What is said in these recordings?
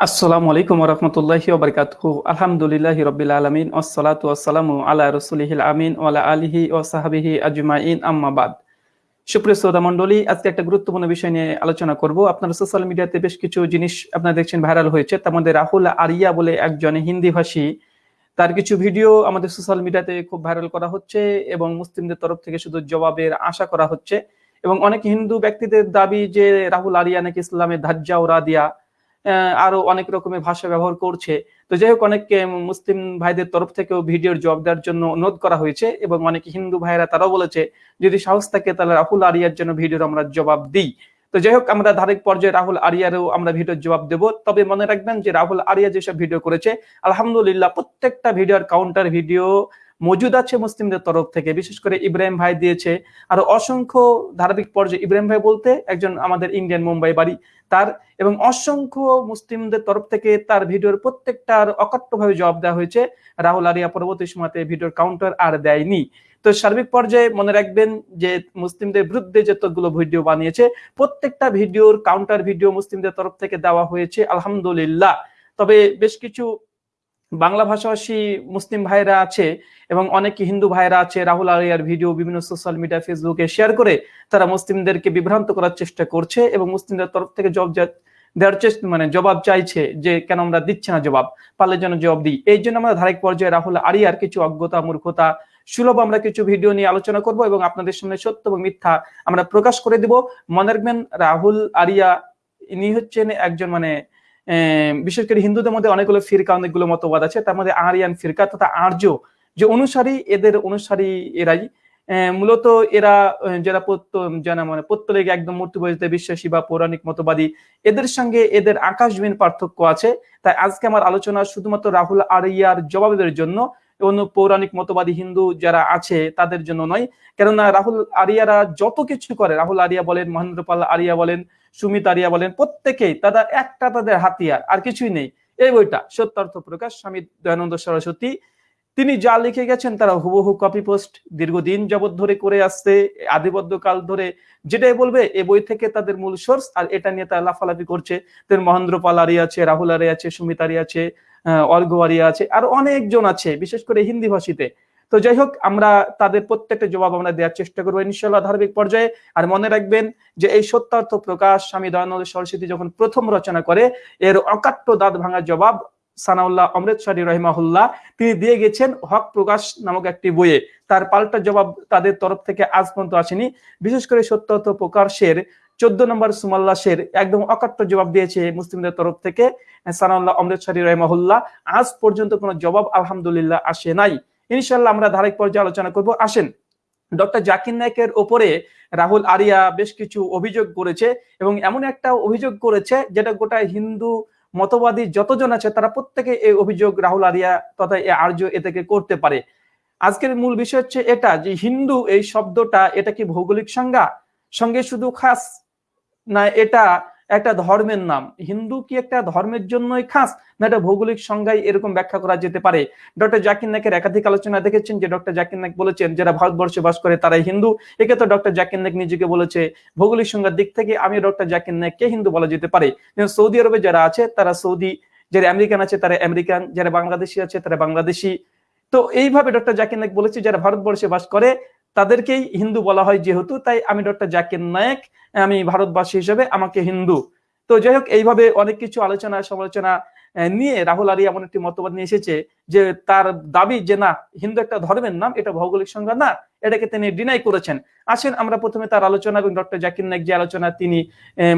আসসালামু আলাইকুম রহমতুল্লাহি ওবরকাতুহু। আলহামদুলিল্লাহি রবিল আলমিন ওসলাতু ওসালামু আলা রসুলিহিল আমিন, ওয়ালা আলিহি ও সাহাবিহি আজমাইন আম্মাবাদ সুপ্রিয় শ্রোতা মন্ডলী আজকে একটা গুরুত্বপূর্ণ বিষয় নিয়ে আলোচনা করব। আপনারা সোশ্যাল মিডিয়াতে বেশ কিছু জিনিস আপনারা দেখছেন ভাইরাল হয়েছে। তার মধ্যে রাহুল আরিয়া বলে একজন হিন্দি ভাষী। তার কিছু ভিডিও আমাদের সোশ্যাল মিডিয়াতে খুব ভাইরাল করা হচ্ছে এবং মুসলিমদের তরফ থেকে শুধু জবাবের আশা করা হচ্ছে। এবং অনেক হিন্দু ব্যক্তিদের দাবি যে রাহুল আরিয়া নাকি ইসলামের ধাজ্জা ওরা দিয়া আরও অনেক রকমের ভাষা ব্যবহার করছে। তো যাই হোক অনেক মুসলিম ভাইদের তরফ থেকেও ভিডিওর জবাব দেওয়ার জন্য অনুরোধ করা হয়েছে এবং অনেক হিন্দু ভাইরা তারাও বলেছে, যদি সাহস থাকে তাহলে রাহুল আরিয়ার জন্য ভিডিওর আমরা জবাব দিই। তো যাই হোক, আমরা ধারিক পর্যায়ে রাহুল আরিয়ারও আমরা ভিডিওর জবাব দেব। তবে মনে রাখবেন যে রাহুল আরিয়া যেসব ভিডিও করেছে, আলহামদুলিল্লাহ প্রত্যেকটা ভিডিওর কাউন্টার ভিডিও মজুদ আছে মুসলিমদের তরফ থেকে। বিশেষ করে ইব্রাহিম ভাই দিয়েছে। আর অসংখ্য ধারাবাহিক পর্যায়ে ইব্রাহিম ভাই বলতে একজন আমাদের ইন্ডিয়ান মুম্বাই বাড়ি। তার এবং অসংখ্য মুসলিমদের তরফ থেকে তার ভিডিওর প্রত্যেকটার অকট্টভাবে জবাব দেওয়া হয়েছে। রাহুল আরিয়া পরবর্তী সময়তে ভিডিওর কাউন্টার আর দেয়নি। তো সার্বিক পর্যায়ে মনে রাখবেন যে মুসলিমদের বিরুদ্ধে যতগুলো ভিডিও বানিয়েছে, প্রত্যেকটা ভিডিওর কাউন্টার ভিডিও মুসলিমদের তরফ থেকে দেওয়া হয়েছে, আলহামদুলিল্লাহ। তবে বেশ কিছু বাংলা ভাষাভাষী মুসলিম ভাইরা আছে এবং অনেক হিন্দু ভাইরা আছে, রাহুল আলিয়ার ভিডিও বিভিন্ন সোশ্যাল মিডিয়া ফেসবুকে শেয়ার করে তারা মুসলিমদেরকে বিভ্রান্ত করার চেষ্টা করছে এবং মুসলিমদের তরফ থেকে জব দেওয়ার চেষ্টা মানে জবাব চাইছে যে, কেন আমরা দিচ্ছি না জবাব? পারলে যেন জবাব দিই। এই জন্য আমরা ধারিক পর্যায়ে রাহুল আরিয়ার কিছু অজ্ঞতা, মূর্খতা সুলভ আমরা কিছু ভিডিও নিয়ে আলোচনা করব এবং আপনাদের সামনে সত্য এবং মিথ্যা আমরা প্রকাশ করে দিব। মনে রাখবেন, রাহুল আরিয়া ইনি হচ্ছেন একজন মানে বিশেষ করে হিন্দুদের মধ্যে অনেকগুলো ফিরকা, অনেকগুলো মতবাদ আছে। তার মধ্যে আরিয়ান ফিরকা তথা আর্য, যে অনুসারী এদের অনুসারী এরাই। মূলত এরা যারা জানা মানে পত্তলিক একদম মূর্তি বইতে বিশ্বাসী বা পৌরাণিক মতবাদী, এদের সঙ্গে এদের আকাশবিন পার্থক্য আছে। তাই আজকে আমার আলোচনা শুধুমাত্র রাহুল আরিয়ার জবাবের জন্য, অন্য পৌরাণিক মতবাদী হিন্দু যারা আছে তাদের জন্য নয়। কেননা রাহুল আরিয়ারা যত কিছু করে, রাহুল আরিয়া বলেন মহেন্দ্র পাল আরিয়া বলেন সুমিত আরিয়া বলেন, প্রত্যেকেই তাদের একটা তাদের হাতিয়ার, আর কিছুই নেই। এই বইটা সত্যার্থ প্রকাশ, স্বামী দয়ানন্দ সরস্বতী। তিনি যা লিখে গেছেন তারা হুবহু কপি পোস্ট দীর্ঘদিন যাবৎ ধরে করে আসছে আদিবদ্ধ কাল ধরে যেটাই বলবে, এ বই থেকে তাদের মূল সোর্স আর এটা নিয়ে তারা লাফালাফি করছে। তেন মহেন্দ্র পাল আরিয়া আছে, রাহুল আরিয়া আছে, সুমিত আরিয়া আছে অর্ঘ আছে, আর অনেকজন আছে, বিশেষ করে হিন্দি ভাষীতে। তো যাই হোক, আমরা তাদের প্রত্যেকটা জবাব আমরা দেওয়ার চেষ্টা করব ইনশাল্লাহ ধারাবাহিক পর্যায়ে। আর মনে রাখবেন যে এই সত্যার্থ প্রকাশ স্বামী দয়ানন্দ সরস্বতী যখন প্রথম রচনা করে, এর অকাট্য দাঁত ভাঙার জবাব সানাউল্লাহ অমৃতসরী রহিমাহুল্লাহ তিনি দিয়ে গেছেন হক প্রকাশ নামক একটি বইয়ে। তার পাল্টা জবাব তাদের তরফ থেকে আজ পর্যন্ত আসেনি। বিশেষ করে সত্যার্থ প্রকাশের চোদ্দ নম্বর সুমাল্লাসের একদম অকাট্য জবাব দিয়েছে মুসলিমদের তরফ থেকে সানাউল্লাহ অমৃতসরী রহিমাহুল্লাহ। আজ পর্যন্ত কোনো জবাব আলহামদুলিল্লাহ আসে নাই। ইনশাল্লাহ আমরা ধারাবাহিক পর্যায়ে আলোচনা করব। আসেন, ডক্টর জাকির নায়কের ওপরে রাহুল আরিয়া বেশ কিছু অভিযোগ করেছে এবং এমন একটা অভিযোগ করেছে যেটা গোটা হিন্দু মতবাদী যতজন আছে তারা প্রত্যেকে এই অভিযোগ রাহুল আরিয়া তথা আর্য এ থেকে করতে পারে। আজকের মূল বিষয় হচ্ছে এটা যে হিন্দু এই শব্দটা এটা কি ভৌগোলিক সংজ্ঞা? সঙ্গে শুধু খাস না, এটা একটা ধর্মের নাম। হিন্দু কি একটা ধর্মের জন্যই খাস? না, এটা ভৌগোলিক সংজ্ঞায় এরকম ব্যাখ্যা করা যেতে পারে। ডক্টর জাকির নাকের একাধিক আলোচনা দেখেছেন যে ডক্টর জাকির নাক বলেছেন যারা ভারতবর্ষে বাস করে তারাই হিন্দু। একে তো ডক্টর জাকির নাক নিজেকে বলেছে। ভৌগোলিক সংজ্ঞার দিক থেকে আমি ডক্টর জাকির নাককে হিন্দু বলা যেতে পারে। সৌদি আরবে যারা আছে, তারা সৌদি, যারা আমেরিকান আছে, তারা আমেরিকান, যারা বাংলাদেশি আছে, তারা বাংলাদেশি। তো এইভাবে ডক্টর জাকির নাক বলেছে, যারা ভারতবর্ষে বাস করে তাদেরকেই হিন্দু বলা হয় যেহেতু, তাই আমি ডক্টর জাকির নায়ক, আমি ভারতবাসী হিসেবে আমাকে হিন্দু। তো যাই হোক, এইভাবে অনেক কিছু আলোচনা সমালোচনা নিয়ে রাহুল আলী এমন একটি মতবাদ নিয়ে এসেছে যে তার দাবি যে না, হিন্দু একটা ধর্মের নাম, এটা ভৌগোলিক সংজ্ঞা না, এটাকে তিনি ডিনাই করেছেন। আসেন, আমরা প্রথমে তার আলোচনা এবং ডক্টর জাকির নায়ক যে আলোচনা তিনি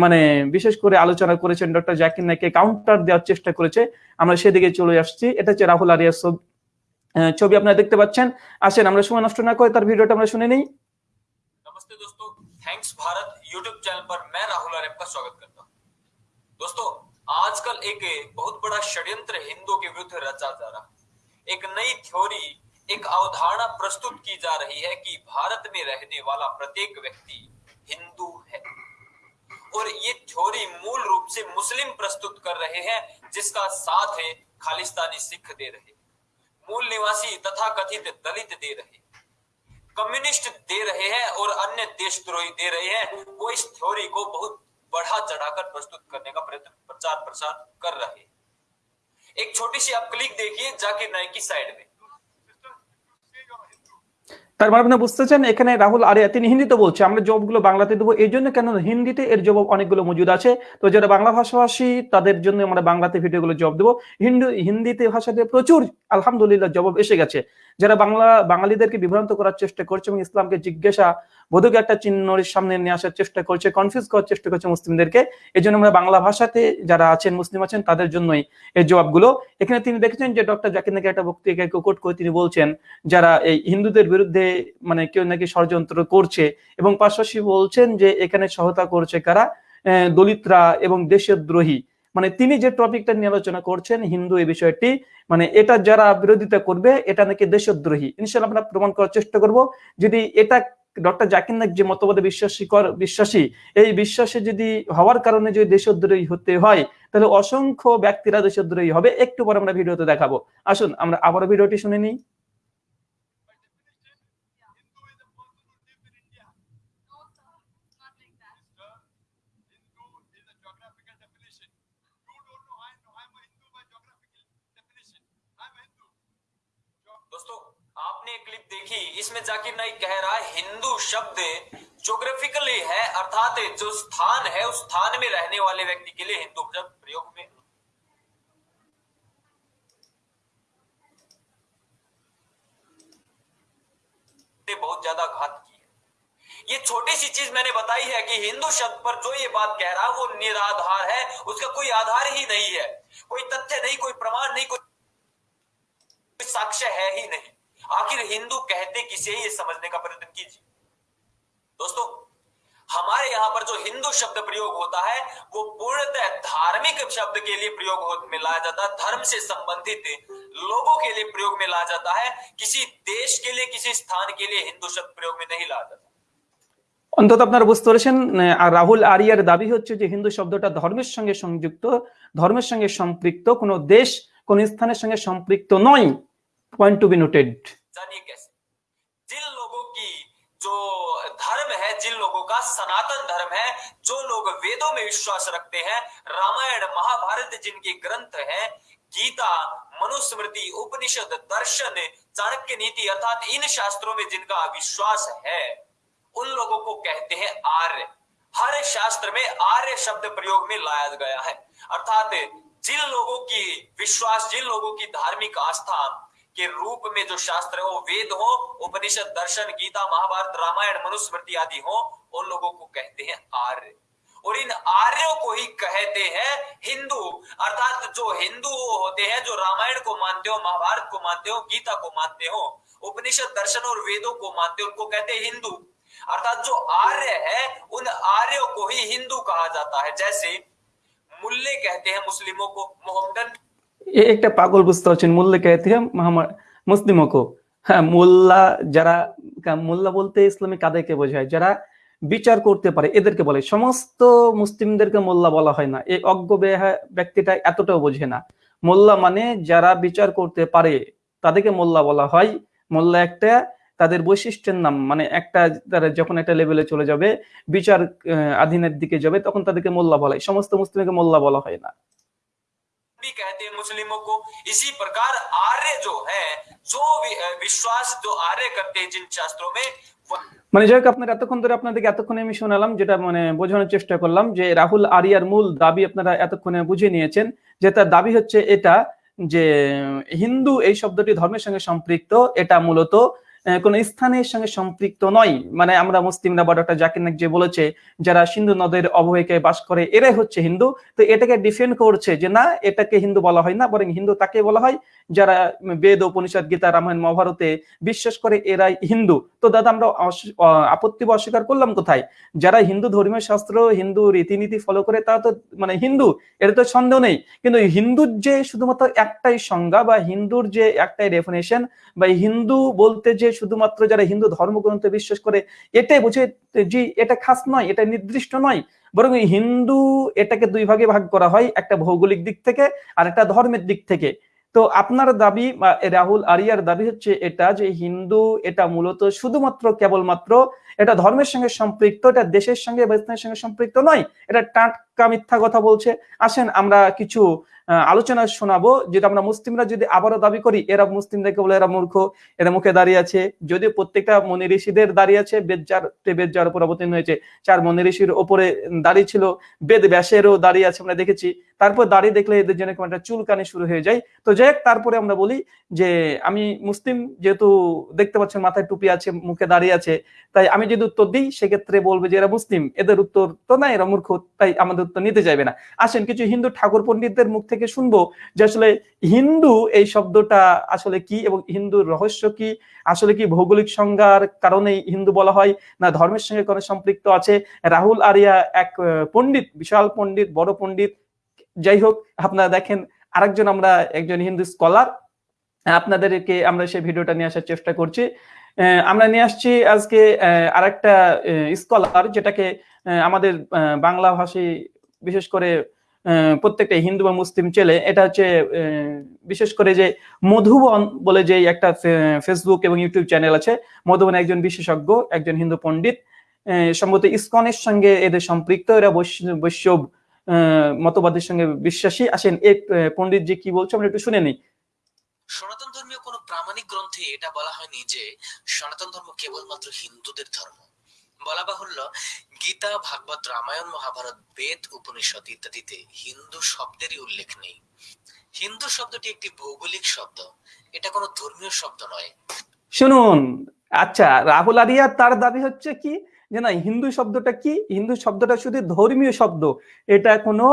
মানে বিশেষ করে আলোচনা করেছেন, ডক্টর জাকির নাইককে কাউন্টার দেওয়ার চেষ্টা করেছে। আমরা সেদিকে চলে আসছি। এটা হচ্ছে রাহুল আরিয়ার ছবি আপনারা দেখতে পাচ্ছেন আসেন আমরা সময় নষ্ট না করে তার ভিডিওটা আমরা শুনে নিই नमस्ते दोस्तों थैंक्स भारत यूट्यूब चैनल पर मैं राहुल आर्य का स्वागत करता हूं दोस्तों आजकल एक बहुत बड़ा षड्यंत्र हिंदुओं के विरुद्ध रचा जा रहा है एक नई थ्योरी एक अवधारणा प्रस्तुत की जा रही है कि भारत में रहने वाला प्रत्येक व्यक्ति हिंदू है और ये थ्योरी मूल रूप से मुस्लिम प्रस्तुत कर रहे हैं जिसका साथ है खालिस्तानी सिख दे रहे मूल निवासी तथा कथित दलित दे रहे कम्युनिस्ट दे रहे हैं और अन्य देशद्रोही दे रहे हैं, वो इस थ्योरी को बहुत बढ़ा चढ़ाकर प्रस्तुत करने का प्रयत्न प्रचार प्रसार कर रहे एक छोटी सी आप क्लिक देखिए जाकिर नायक की साइड में। তার মানে আপনি বুঝতেছেন, এখানে রাহুল আরিয়া তিনি হিন্দিতে বলছে। আমরা জবাবগুলো বাংলাতে দেবো। এই জন্য কেন হিন্দিতে এর জবাব অনেকগুলো মজুদ আছে। তো যারা বাংলা ভাষাভাষী, তাদের জন্য আমরা বাংলাতে ভিডিওগুলো জবাব দেবো। হিন্দু, হিন্দিতে ভাষাতে প্রচুর, আলহামদুলিল্লাহ, জবাব এসে গেছে। যারা বাংলা, বাঙালিদেরকে বিভ্রান্ত করার চেষ্টা করছে এবং ইসলামকে জিজ্ঞাসা বোধক একটা চিহ্নের সামনে নিয়ে আসার চেষ্টা করছে কনফিউজ করার চেষ্টা করছে মুসলিমদেরকে, এই জন্য আমরা বাংলা ভাষাতে যারা আছেন, মুসলিম আছেন, তাদের জন্যই এই জবাবগুলো। এখানে তিনি দেখেছেন যে ডক্টর জাকির নাকি একটা বক্তৃতাকে কোট করে তিনি বলছেন, যারা এই হিন্দুদের বিরুদ্ধে মানে কেউ নাকি ষড়যন্ত্র করছে এবং পাশাপাশি বলছেন যে এখানে সহায়তা করছে কারা? দলিতরা এবং দেশদ্রোহী। মানে তিনি যে টপিকটা নিয়ে আলোচনা করছেন হিন্দু এই বিষয়টি মানে এটা যারা বিরোধিতা করবে, এটা নাকি দেশদ্রোহী। ইনশাল্লাহ আমরা প্রমাণ করার চেষ্টা করব। যদি এটা ডক্টর জাকির নাইক যে মতবাদে বিশ্বাসী কর, বিশ্বাসী, এই বিশ্বাসে যদি হওয়ার কারণে যদি দেশদ্রোহী হতে হয়, তাহলে অসংখ্য ব্যক্তিরা দেশদ্রোহী হবে। একটু পরে আমরা ভিডিওতে দেখাবো। আসুন, আমরা আবার ভিডিওটি শুনে নিই। देखी इसमें जाकिर नाइक कह रहा है, हिंदू शब्द जोग्राफिकली है, अर्थात जो स्थान है, उस स्थान में रहने वाले व्यक्ति के लिए हिंदू शब्द प्रयोग में। बहुत ज़्यादा घात की है। ये छोटी सी चीज़ मैंने बताई है कि हिंदू शब्द पर जो ये बात कह रहा है, वो निराधार है, उसका कोई आधार ही नहीं है। कोई तथ्य नहीं, कोई प्रमाण नहीं, कोई साक्ष्य है ही नहीं। आखिर हिंदू कहते किसे ये समझने का प्रयत्न कीजिए दोस्तों हमारे यहां पर जो हिंदू शब्द प्रयोग होता है वो पूर्णतः धार्मिक शब्द के लिए प्रयोग हो में लाया जाता है धर्म से संबंधित लोगों के लिए प्रयोग में लाया जाता है किसी देश के लिए किसी स्थान के लिए हिंदू शब्द प्रयोग में नहीं लाया जाता অন্তত আপনারা বুঝতে পেরেছেন আহ, আর রাহুল আরিয়ার দাবি হচ্ছে যে হিন্দু শব্দটা ধর্মের সঙ্গে সংযুক্ত ধর্মের সঙ্গে সম্পৃক্ত কোনো দেশ কোন স্থানের সঙ্গে সম্পৃক্ত নয় পয়েন্ট টু বি নোটেড जानिए कैसे? जिन लोगों की जो धर्म है, जिन लोगों का सनातन धर्म है, जो लोग वेदों में विश्वास रखते हैं, रामायण, महाभारत जिनके ग्रंथ हैं, गीता, मनुस्मृति, उपनिषद, दर्शन, चाणक्य नीति अर्थात इन शास्त्रों में जिनका विश्वास है, उन लोगों को कहते हैं आर्य। हर शास्त्र में आर्य शब्द प्रयोग में लाया गया है। अर्थात जिन लोगों की विश्वास, जिन लोगों की धार्मिक आस्था के रूप में जो शास्त्र है वेद हो, उपनिषद, दर्शन, गीता, महाभारत, रामायण, मनुस्मृति आदि हो, उन लोगों को कहते हैं आर्य। और इन आर्यों को ही कहते हैं हिंदू। अर्थात जो हिंदू होते हैं, जो रामायण को मानते हो, महाभारत को मानते हो, गीता को मानते हो, उपनिषद, दर्शन और वेदों को मानते हो, उनको कहते हैं हिंदू। अर्थात जो आर्य है, उन आर्यों को ही हिंदू कहा जाता है। जैसे मुल्ले कहते हैं मुस्लिमों को, मोहम्मदन এ একটা পাগল বুঝতে পারছেন, মোল্লা কায়াতি হ্যাঁ, মুসলিমকো হ্যাঁ মোল্লা যারা মোল্লা বলতে ইসলামী কাদেরকে বোঝায়? যারা বিচার করতে পারে, এদেরকে বলে। সমস্ত মুসলিমদেরকে মোল্লা বলা হয় না। এই অজ্ঞ হ্যাঁ, ব্যক্তিটা এতটাও বোঝে না। মোল্লা মানে যারা বিচার করতে পারে, তাদেরকে মোল্লা বলা হয়। মোল্লা একটা, তাদের বৈশিষ্ট্যের নাম মানে একটা, তারা যখন একটা লেভেলে চলে যাবে, বিচার আধীনের দিকে যাবে, তখন তাদেরকে মোল্লা বলা। হয় সমস্ত মুসলিমকে মোল্লা বলা হয় না। भी कहते हैं मुस्लिमों को इसी प्रकार आर्य जो है जो वि- अ, विश्वास जो आर्य करते हैं जिन शास्त्रों में वह- মানে যাই হোক আপনার এতক্ষণ ধরে আপনাদেরকে এতক্ষণে আমি শোনালাম যেটা মানে বোঝানোর চেষ্টা করলাম যে রাহুল আরিয়ার মূল দাবি আপনারা এতক্ষণে বুঝে নিয়েছেন যে তার দাবি হচ্ছে এটা যে হিন্দু এই শব্দটি ধর্মের সঙ্গে সম্পৃক্ত এটা মূলত আহ, কোন স্থানের সঙ্গে সম্পৃক্ত নয়। মানে আমরা মুসলিমরা বা ডক্টর জাকির নাক যে বলেছে, যারা সিন্ধু নদের অববাহিকায় বাস করে, এরাই হচ্ছে হিন্দু। তো এটাকে ডিফেন্ড করছে যে না, এটাকে হিন্দু বলা হয় না, বরং হিন্দু তাকে বলা হয় যারা বেদ, উপনিষদ, গীতা, রামায়ণ, মহাভারতে বিশ্বাস করে এরাই হিন্দু। তো দাদা, আমরা আপত্তি বা অস্বীকার করলাম কোথায়? যারা হিন্দু ধর্মীয় শাস্ত্র, হিন্দু রীতিনীতি ফলো করে, তারা তো মানে হিন্দু এটা তো সন্দেহ নেই। কিন্তু হিন্দুর যে শুধুমাত্র একটাই সংজ্ঞা বা হিন্দুর যে একটাই ডেফিনেশন বা হিন্দু বলতে যে শুধুমাত্র যারা হিন্দু ধর্মগ্রন্থে বিশ্বাস করে, এটাই বুঝে যে এটা খাস নয়, এটা নির্দিষ্ট নয়। বরং হিন্দু এটাকে দুই ভাগে ভাগ করা হয়, একটা ভৌগোলিক দিক থেকে আর একটা ধর্মের দিক থেকে। তো আপনার দাবি রাহুল আরিয়ার দাবি হচ্ছে এটা যে হিন্দু এটা মূলত শুধুমাত্র কেবলমাত্র এটা ধর্মের সঙ্গে সম্পৃক্ত, এটা দেশের সঙ্গে বা সঙ্গে সম্পৃক্ত নয়, এটা টাটকা মিথ্যা কথা বলছে। আসেন আমরা কিছু আলোচনা শোনাবো, যেটা আমরা মুসলিমরা যদি আবারও দাবি করি, এরা মুসলিমদেরকে বলে এরা মূর্খ এরা মুখে দাঁড়িয়ে আছে। যদিও প্রত্যেকটা মনি ঋষিদের দাঁড়িয়ে আছে বেদ যার বেদ যার উপর অবতীর্ণ হয়েছে। চার মনি ঋষির ওপরে দাঁড়িয়ে ছিল বেদ ব্যাসেরও দাঁড়িয়ে আছে, আমরা দেখেছি। তারপর দাঁড়িয়ে দেখলে এদের কেমন একটা চুলকানি শুরু হয়ে যায়। তো যাই তারপরে আমরা বলি যে, আমি মুসলিম যেহেতু দেখতে পাচ্ছেন মাথায় টুপি আছে, মুখে দাঁড়িয়ে আছে, তাই আমি যদি উত্তর দিই, সেক্ষেত্রে বলবে যে, এরা মুসলিম। এদের উত্তর তো না, এরা মূর্খ, তাই আমাদের উত্তর নিতে চাইবে না। আসেন, কিছু হিন্দু ঠাকুর পণ্ডিতদের মুখ থেকে শুনব যে, আসলে হিন্দু এই শব্দটা আসলে কি এবং হিন্দুর রহস্য কি? আসলে কি ভৌগোলিক সংজ্ঞার কারণে হিন্দু বলা হয়, না ধর্মের সঙ্গে কোনো সম্পৃক্ত আছে? রাহুল আরিয়া এক পণ্ডিত, বিশাল পণ্ডিত, বড় পণ্ডিত যাই হোক আপনারা দেখেন, আরেকজন আমরা, একজন হিন্দু স্কলার আপনাদেরকে আমরা সেই ভিডিওটা নিয়ে আসার চেষ্টা করছি। আমরা নিয়ে আসছি আজকে আরেকটা স্কলার যেটাকে আমাদের বাংলা ভাষী, বিশেষ করে প্রত্যেকটা হিন্দু বা মুসলিম ছেলে, এটা হচ্ছে বিশেষ করে যে মধুবন বলে যে একটা ফেসবুক এবং ইউটিউব চ্যানেল আছে, মধুবন একজন বিশেষজ্ঞ, একজন হিন্দু পণ্ডিত সম্ভবত ইসকনের সঙ্গে এদের সম্পৃক্ত, এরা বৈষ্ণ- বৈষ্ণব মতবাদের সঙ্গে বিশ্বাসী আসেন এই যে কি বলছে? আমরা একটু শুনে নিই। সনাতন ধর্মীয় কোনো প্রামাণিক গ্রন্থে এটা বলা হয়নি যে সনাতন ধর্ম কেবলমাত্র হিন্দুদের ধর্ম। বলা বাহুল্য গীতা ভাগবত রামায়ণ মহাভারত বেদ উপনিষদ ইত্যাদিতে হিন্দু শব্দেরই উল্লেখ নেই। হিন্দু শব্দটি একটি ভৌগোলিক শব্দ। এটা কোনো ধর্মীয় শব্দ নয়। শুনুন আচ্ছা রাহুল আরিয়া তার দাবি হচ্ছে কি? যে না, হিন্দু শব্দটা কি? হিন্দু শব্দটা শুধু ধর্মীয় শব্দ। এটা কোনো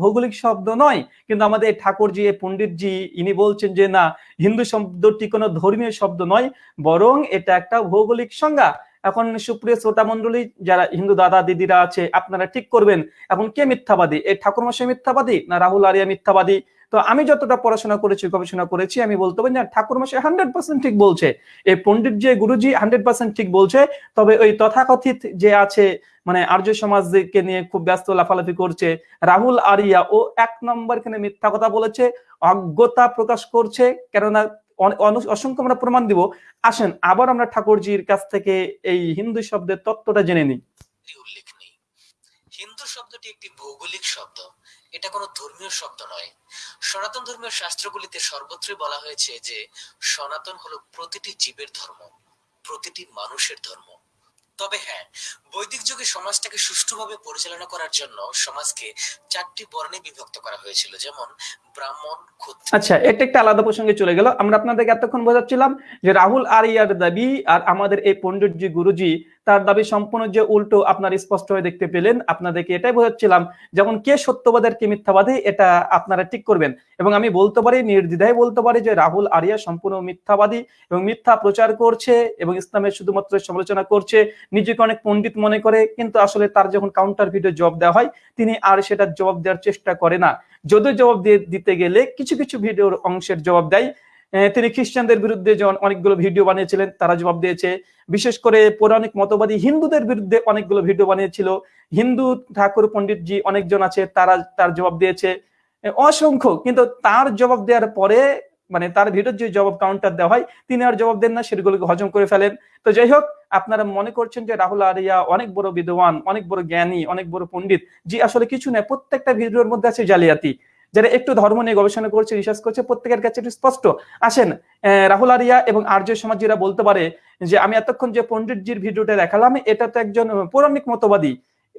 ভৌগোলিক শব্দ নয়। কিন্তু আমাদের ঠাকুরজি পণ্ডিতজি, ইনি বলছেন যে না, হিন্দু শব্দটি কোনো ধর্মীয় শব্দ নয়, বরং এটা একটা ভৌগোলিক সংজ্ঞা। এখন সুপ্রিয় শ্রোতা মন্ডলী, যারা হিন্দু দাদা দিদিরা আছে, আপনারা ঠিক করবেন, এখন কে মিথ্যাবাদী? এই ঠাকুর মশাই মিথ্যাবাদী না রাহুল আরিয়া মিথ্যাবাদী? তো আমি যতটা পড়াশোনা করেছি, গবেষণা করেছি, আমি বলতে পারি না ঠাকুর মশাই হান্ড্রেড পার্সেন্ট ঠিক বলছে। এই পণ্ডিত যে গুরুজি হান্ড্রেড পার্সেন্ট ঠিক বলছে, তবে ওই তথাকথিত যে আছে মানে আর্য সমাজকে নিয়ে খুব ব্যস্ত, লাফালাফি করছে, রাহুল আরিয়া ও এক নম্বর এখানে মিথ্যা কথা বলেছে, অজ্ঞতা প্রকাশ করছে, কেননা অসংখ্য আমরা প্রমাণ দিব। আসেন, আবার আমরা ঠাকুরজির কাছ থেকে এই হিন্দু শব্দের তত্ত্বটা জেনে নিই। উল্লেখ নেই। হিন্দু শব্দটি একটি ভৌগোলিক শব্দ। এটা কোনো ধর্মীয় শব্দ নয়। সনাতন ধর্মীয় শাস্ত্রগুলিতে সর্বত্রই বলা হয়েছে যে, সনাতন হলো প্রতিটি জীবের ধর্ম, প্রতিটি মানুষের ধর্ম। তবে হ্যাঁ বৈদিক যুগে সমাজটাকে সুষ্ঠুভাবে পরিচালনা করার জন্য সমাজকে চারটি বর্ণে বিভক্ত করা হয়েছিল, যেমন ব্রাহ্মণ ক্ষত্রিয় আচ্ছা এটা একটা আলাদা প্রসঙ্গে চলে গেল। আমরা আপনাদেরকে এতক্ষণ বোঝাচ্ছিলাম যে রাহুল আরিয়ার দাবি আর আমাদের এই পণ্ডিতজি, গুরুজি তার দাবি সম্পূর্ণ যে উল্টো আপনার স্পষ্ট হয়ে দেখতে পেলেন, আপনাদেরকে এটাই বোঝাচ্ছিলাম, যেমন কে সত্যবাদের কে মিথ্যাবাদী, এটা আপনারা ঠিক করবেন। এবং আমি বলতে পারি, নির্দ্বিধায় বলতে পারি যে রাহুল আরিয়া সম্পূর্ণ মিথ্যাবাদী এবং মিথ্যা প্রচার করছে এবং ইসলামের শুধুমাত্র সমালোচনা করছে। নিজেকে অনেক পণ্ডিত মনে করে, কিন্তু আসলে তার যখন কাউন্টার ভিডিও জবাব দেওয়া হয়, তিনি আর সেটা জবাব দেওয়ার চেষ্টা করে না। যদিও জবাব দিয়ে দিতে গেলে কিছু কিছু ভিডিওর অংশের জবাব দেয় তিনি খ্রিস্টানদের বিরুদ্ধে যখন অনেকগুলো ভিডিও বানিয়েছিলেন, তারা জবাব দিয়েছে, বিশেষ করে পৌরাণিক মতবাদী হিন্দুদের বিরুদ্ধে অনেকগুলো ভিডিও বানিয়েছিল। হিন্দু ঠাকুর পণ্ডিতজি অনেকজন আছে, তারা তার জবাব দিয়েছে। অসংখ্য, কিন্তু তার জবাব দেওয়ার পরে মানে তার ভিডিওর যে জবাব কাউন্টার দেওয়া হয়, তিনি আর জবাব দেন না, সেগুলোকে হজম করে ফেলেন। তো যাই হোক, আপনারা মনে করছেন যে রাহুল আরিয়া অনেক বড় বিদ্বান, অনেক বড় জ্ঞানী, অনেক বড় পণ্ডিত জি আসলে কিছু নেই প্রত্যেকটা ভিডিওর মধ্যে আছে জালিয়াতি। যারা একটু ধর্ম নিয়ে গবেষণা করছে রিসার্চ করছে, প্রত্যেকের কাছে একটু স্পষ্ট। আসেন রাহুল আরিয়া এবং আর্য সমাজীরা বলতে পারে যে, আমি এতক্ষণ যে পণ্ডিতজির ভিডিওটা দেখালাম এটা তো একজন পৌরাণিক মতবাদী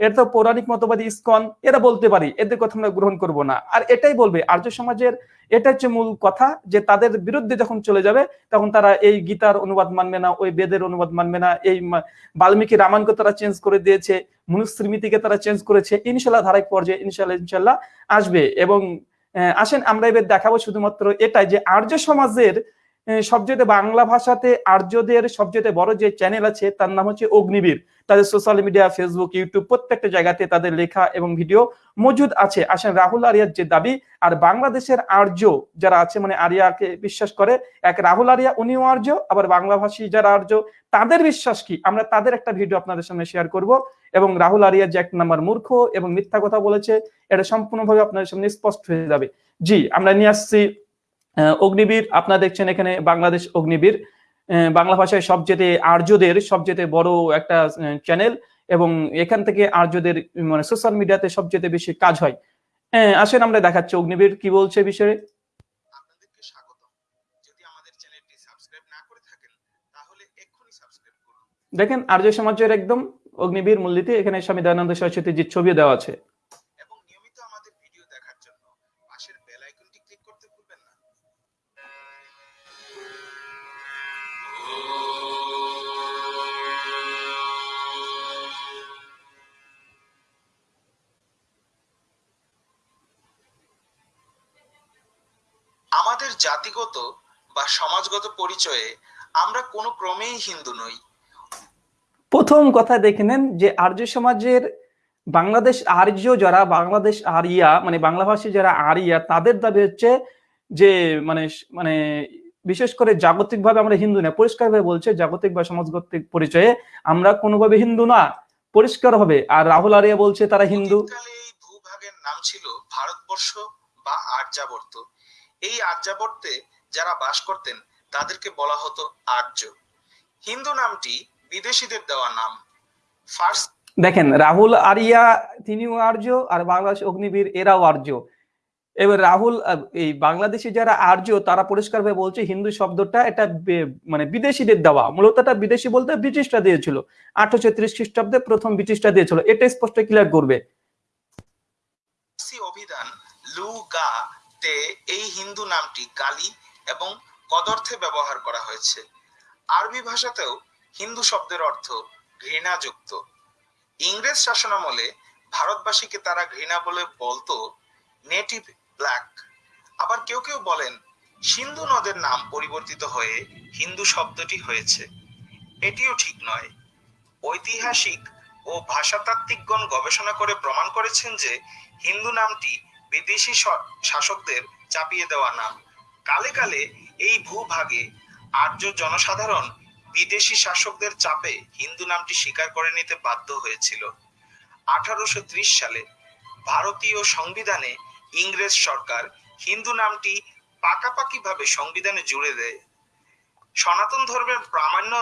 এটা তো পৌরাণিক মতবাদী ইস্কন, এরা বলতে পারি, এদের কথা আমরা গ্রহণ করব না। আর এটাই বলবে, আর্য সমাজের, এটা হচ্ছে মূল কথা যে তাদের বিরুদ্ধে যখন চলে যাবে, তখন তারা এই গীতার অনুবাদ মানবে না, ওই বেদের অনুবাদ মানবে না, এই বাল্মীকি রামায়ণকে তারা চেঞ্জ করে দিয়েছে, মনুস্মৃতিকে তারা চেঞ্জ করেছে, ইনশাল্লাহ ধারাবাহিক পর্যায়ে ইনশাল্লাহ ইনশাল্লাহ আসবে। এবং আসেন, আমরা এবার দেখাবো শুধুমাত্র এটাই যে আর্য সমাজের সবচেয়ে বাংলা ভাষাতে আর্যদের সবচেয়ে বড় যে চ্যানেল আছে, তার নাম হচ্ছে অগ্নিবীর। তাদের সোশ্যাল মিডিয়া ফেসবুক ইউটিউব প্রত্যেকটা জায়গাতে তাদের লেখা এবং ভিডিও মজুদ আছে। আসেন রাহুল আরিয়ার যে দাবি, আর বাংলাদেশের আর্য যারা আছে মানে আরিয়াকে বিশ্বাস করে, এক রাহুল আরিয়া, উনিও আর্য, আবার বাংলা ভাষী যারা আর্য, তাদের বিশ্বাস কি? আমরা তাদের একটা ভিডিও আপনাদের সামনে শেয়ার করব। এবং রাহুল আরিয়া যে এক নাম্বার মূর্খ এবং মিথ্যা কথা বলেছে, এটা সম্পূর্ণভাবে আপনাদের সামনে স্পষ্ট হয়ে যাবে। জি, আমরা নিয়ে আসছি অগ্নিবীর আপনারা দেখছেন এখানে বাংলাদেশ অগ্নিবীর। বাংলা ভাষায় সবচেয়ে আর্যদের সবচেয়ে বড় একটা চ্যানেল এবং এখান থেকে আর্যদের মানে সোশ্যাল মিডিয়াতে সবচেয়ে বেশি কাজ হয়। হ্যাঁ আসেন আমরা দেখাচ্ছি অগ্নিবীর কি বলছে বিষয়ে। দেখেন আর্য সমাজের একদম অগ্নিবীর মূলনীতি এখানে স্বামী দয়ানন্দ সরস্বতীজির ছবি দেওয়া আছে। জাতিগত বা সমাজগত পরিচয়ে আমরা কোনো ক্রমেই হিন্দু নই। প্রথম কথা দেখে নেন যে আর্য সমাজের বাংলাদেশ আর্য যারা বাংলাদেশ আরিয়া মানে বাংলা ভাষী যারা আরিয়া তাদের দাবি হচ্ছে যে মানে মানে বিশেষ করে জাগতিকভাবে আমরা হিন্দু না পরিষ্কারভাবে বলছে জাগতিক বা সমাজগত পরিচয়ে আমরা কোনোভাবে হিন্দু না পরিষ্কার হবে। আর রাহুল আরিয়া বলছে তারা হিন্দু। ভূভাগের নাম ছিল ভারতবর্ষ বা আর্যাবর্ত। এই আর্যাবর্তে যারা বাস করতেন তাদেরকে বলা হতো আর্য। হিন্দু নামটি বিদেশিদের দেওয়া নাম। ফার্স্ট দেখেন রাহুল আরিয়া তিনিও আর্য আর বাংলাদেশ অগ্নিবীর এরাও আর্য। এবার রাহুল এই বাংলাদেশি যারা আর্য তারা পরিষ্কারভাবে বলছে হিন্দু শব্দটা এটা মানে বিদেশিদের দেওয়া। মূলত এটা বিদেশি বলতে ব্রিটিশরা দিয়েছিল। আঠারোশো ত্রিশ খ্রিস্টাব্দে প্রথম ব্রিটিশরা দিয়েছিল। এটা স্পষ্ট ক্লিয়ার করবে। ফার্সি অভিধান লু গা তে এই হিন্দু নামটি গালি এবং কদর্থে ব্যবহার করা হয়েছে। আরবি ভাষাতেও হিন্দু শব্দের অর্থ ঘৃণাযুক্ত। ইংরেজ শাসনামলে ভারতবাসীকে তারা ঘৃণা বলে বলতো নেটিভ ব্ল্যাক। আবার কেউ কেউ বলেন সিন্ধু নদের নাম পরিবর্তিত হয়ে হিন্দু শব্দটি হয়েছে। এটিও ঠিক নয়। ঐতিহাসিক ও ভাষাতাত্ত্বিকগণ গবেষণা করে প্রমাণ করেছেন যে হিন্দু নামটি বিদেশি শাসকদের চাপিয়ে দেওয়া নাম কালে কালে এই ভূভাগে আর্য জনসাধারণ বিদেশি শাসকদের চাপে হিন্দু নামটি স্বীকার করে নিতে বাধ্য হয়েছিল। আঠারোশো সালে ভারতীয় সংবিধানে ইংরেজ সরকার হিন্দু নামটি পাকাপাকিভাবে সংবিধানে জুড়ে দেয়। সনাতন ধর্মের প্রামাণ্য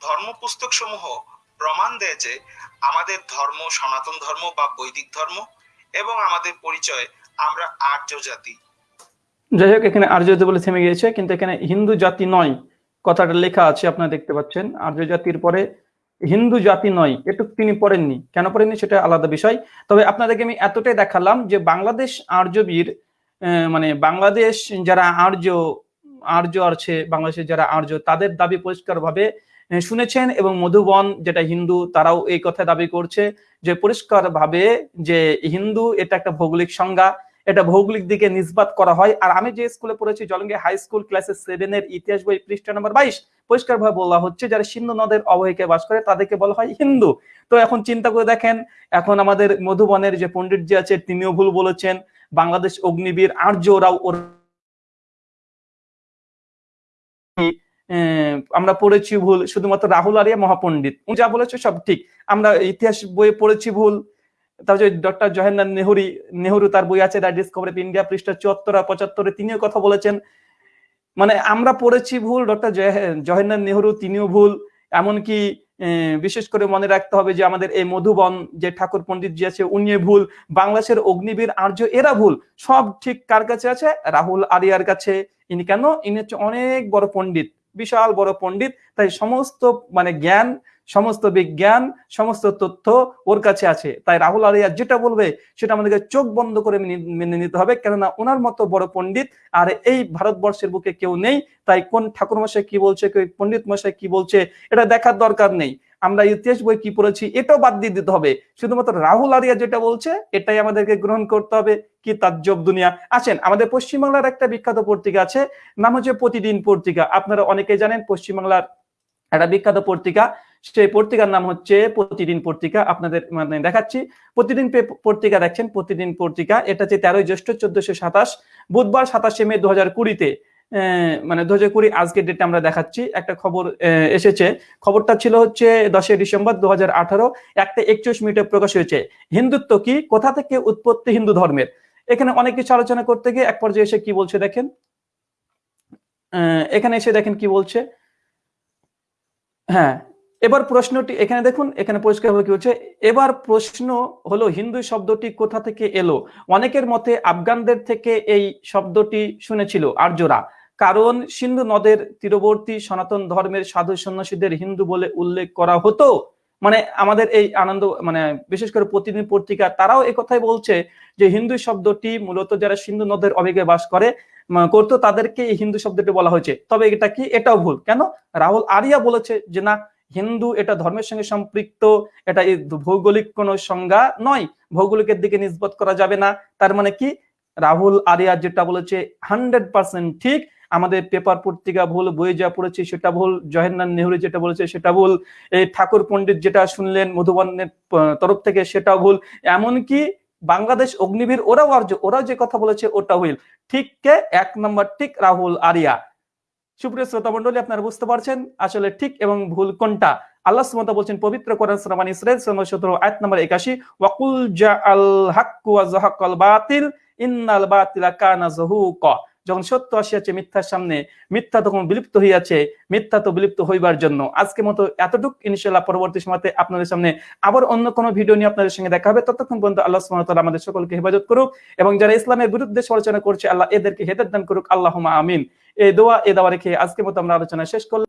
ধর্ম পুস্তক সমূহ প্রমাণ দেয় যে আমাদের ধর্ম সনাতন ধর্ম বা বৈদিক ধর্ম এবং আমাদের পরিচয় আমরা আর্য জাতি। যাই হোক এখানে আর্য জাতি বলে থেমে গিয়েছে, কিন্তু এখানে হিন্দু জাতি নয়। কথাটা লেখা আছে, আপনারা দেখতে পাচ্ছেন। আর্য জাতির পরে হিন্দু জাতি নয়, এটুক তিনি পড়েননি। কেন পড়েননি সেটা আলাদা বিষয়। তবে আপনাদেরকে আমি এতটাই দেখালাম যে বাংলাদেশ আর্যবীর মানে বাংলাদেশ যারা আর্য আর্য আছে, বাংলাদেশের যারা আর্য, তাদের দাবি পরিষ্কারভাবে শুনেছেন এবং মধুবন, যেটা হিন্দু, তারাও এই কথা দাবি করছে যে পরিষ্কারভাবে যে হিন্দু, এটা একটা ভৌগোলিক সংজ্ঞা, এটা ভৌগোলিক দিকে নিষ্পাত করা হয়। আর আমি যে স্কুলে পড়েছি, জলঙ্গি হাই স্কুল ক্লাসে সেভেন এর ইতিহাস বই পৃষ্ঠা নম্বর বাইশ পরিষ্কার ভাবে বলা হচ্ছে যারা সিন্ধু নদের অবহিকে বাস করে, তাদেরকে বলা হয় হিন্দু। তো এখন চিন্তা করে দেখেন, এখন আমাদের মধুবনের যে পণ্ডিত যে আছে, তিনিও ভুল বলেছেন, বাংলাদেশ অগ্নিবীর আর্য ওরাও ওর আমরা পড়েছি ভুল, শুধুমাত্র রাহুল আরিয়া মহাপণ্ডিত। উনি যা বলেছে সব ঠিক। আমরা ইতিহাস বইয়ে পড়েছি ভুল তারপরে ডক্টর জওয়াহরলাল নেহরু নেহরু তার বই আছে, দ্য ডিসকভারি অফ ইন্ডিয়া, পৃষ্ঠা চুয়াত্তর আর পঁচাত্তরে, তিনিও কথা বলেছেন। মানে আমরা পড়েছি ভুল ডক্টর জওয়াহরলাল নেহরু, তিনিও ভুল। এমনকি বিশেষ করে মনে রাখতে হবে যে আমাদের এই মধুবন, যে ঠাকুর পণ্ডিত জি আছে উনি ভুল। বাংলাদেশের অগ্নিবীর আর্য এরা ভুল। সব ঠিক কার কাছে আছে? রাহুল আরিয়ার কাছে। ইনি কেন? ইনি হচ্ছে অনেক বড় পণ্ডিত। বিশাল বড় পণ্ডিত, তাই সমস্ত মানে জ্ঞান, সমস্ত বিজ্ঞান, সমস্ত তথ্য ওর কাছে আছে। তাই রাহুল আরিয়া যেটা বলবে, সেটা আমাদেরকে চোখ বন্ধ করে মেনে- নিতে হবে। কেননা ওনার মতো বড় পণ্ডিত আর এই ভারতবর্ষের বুকে কেউ নেই। তাই কোন ঠাকুর মশাই কি বলছে কেউ পণ্ডিত মশাই কি বলছে, এটা দেখার দরকার নেই। আমরা ইতিহাস বই কি পড়েছি এটাও বাদ দিয়ে দিতে হবে। শুধুমাত্র রাহুল আরিয়া যেটা বলছে, এটাই আমাদেরকে গ্রহণ করতে হবে। কি তাজ্জব দুনিয়া। আছেন আমাদের পশ্চিমবাংলার একটা বিখ্যাত পত্রিকা আছে, নাম হচ্ছে প্রতিদিন পত্রিকা। আপনারা অনেকে জানেন পশ্চিমবাংলার একটা বিখ্যাত পত্রিকা। সেই পত্রিকার নাম হচ্ছে প্রতিদিন পত্রিকা। আপনাদের মানে দেখাচ্ছি। প্রতিদিন পত্রিকা দেখছেন, প্রতিদিন পত্রিকা। এটা হচ্ছে তেরোই জ্যৈষ্ঠ চোদ্দশো সাতাশ, বুধবার সাতাশে মে দু হাজার কুড়িতে। মানে দু হাজার কুড়ি আজকের ডেটে আমরা দেখাচ্ছি। একটা খবর এসেছে। খবরটা ছিল হচ্ছে দশই ডিসেম্বর দু হাজার আঠারো। একটা একচল্লিশ মিনিটে প্রকাশ হয়েছে। হিন্দুত্ব কি? কোথা থেকে উৎপত্তি হিন্দু ধর্মের? এখানে অনেক কিছু আলোচনা করতে গিয়ে এক পর্যায়ে এসে কি বলছে দেখেন? এখানে এসে দেখেন কি বলছে? হ্যাঁ এবার প্রশ্নটি এখানে দেখুন, এখানে পরিষ্কারভাবে কি হচ্ছে এবার প্রশ্ন হলো, হিন্দু শব্দটি কোথা থেকে এলো? অনেকের মতে আফগানদের থেকে এই শব্দটি শুনেছিল আর্যরা। কারণ সিন্ধু নদের তীরবর্তী সনাতন ধর্মের সাধু সন্ন্যাসীদের হিন্দু বলে উল্লেখ করা হতো। মানে আমাদের এই আনন্দ মানে বিশেষ করে প্রতিদিন পত্রিকা, তারাও কথাই বলছে যে হিন্দু শব্দটি মূলত যারা সিন্ধু নদের অবেগে বাস করে করতো তাদেরকে এই হিন্দু শব্দটি বলা হয়েছে। তবে এটা কি? এটাও ভুল। কেন? রাহুল আরিয়া বলেছে যে না, হিন্দু এটা ধর্মের সঙ্গে সম্পৃক্ত, এটা ভৌগোলিক কোনো সংজ্ঞা নয়। ভৌগোলিকের দিকে নিষ্পত করা যাবে না। তার মানে কি? রাহুল আরিয়া যেটা বলেছে, হান্ড্রেড ঠিক। আমাদের পেপার পত্রিকা ভুল, বই যা পড়েছি সেটা ভুল জওয়াহরলাল নেহরু যেটা বলেছে সেটা ভুল, এই ঠাকুর পণ্ডিত যেটা শুনলেন মধুবনের তরফ থেকে সেটাও ভুল, এমনকি বাংলাদেশ অগ্নিবীর ওরাও আর্য ওরাও যে কথা বলেছে ওটা ভুল। ঠিক কে? এক নম্বর ঠিক রাহুল আরিয়া। সুপ্রিয় শ্রোতা মন্ডলী আপনারা বুঝতে পারছেন আসলে ঠিক এবং ভুল কোনটা? আল্লাহ সুবহানাহু বলছেন, পবিত্র কোরআন সূরা বানী ইসরাইল সূরা 17 আয়াত নম্বর 81 ওয়াকুল জাআল হাক্কু ওয়া যাহাকাল বাতিল, ইন্নাল বাতিলা কানা যাহুকা। যখন সত্য আসিয়াছে মিথ্যার সামনে, মিথ্যা তখন বিলুপ্ত হইয়াছে, মিথ্যা তো বিলুপ্ত হইবার জন্য। আজকে মতো এতটুক ইনশাল্লাহ পরবর্তী সময়তে আপনাদের সামনে আবার অন্য কোনো ভিডিও নিয়ে আপনাদের সঙ্গে দেখা হবে। ততক্ষণ পর্যন্ত আল্লাহ সুবহানাহু তালা আমাদের সকলকে হেফাজত করুক এবং যারা ইসলামের বিরুদ্ধে সমালোচনা করছে, আল্লাহ এদেরকে হেদার দান করুক। আল্লাহ আমিন। এই দোয়া এ দাওয়া রেখে আজকে মতো আমরা আলোচনা শেষ করলাম।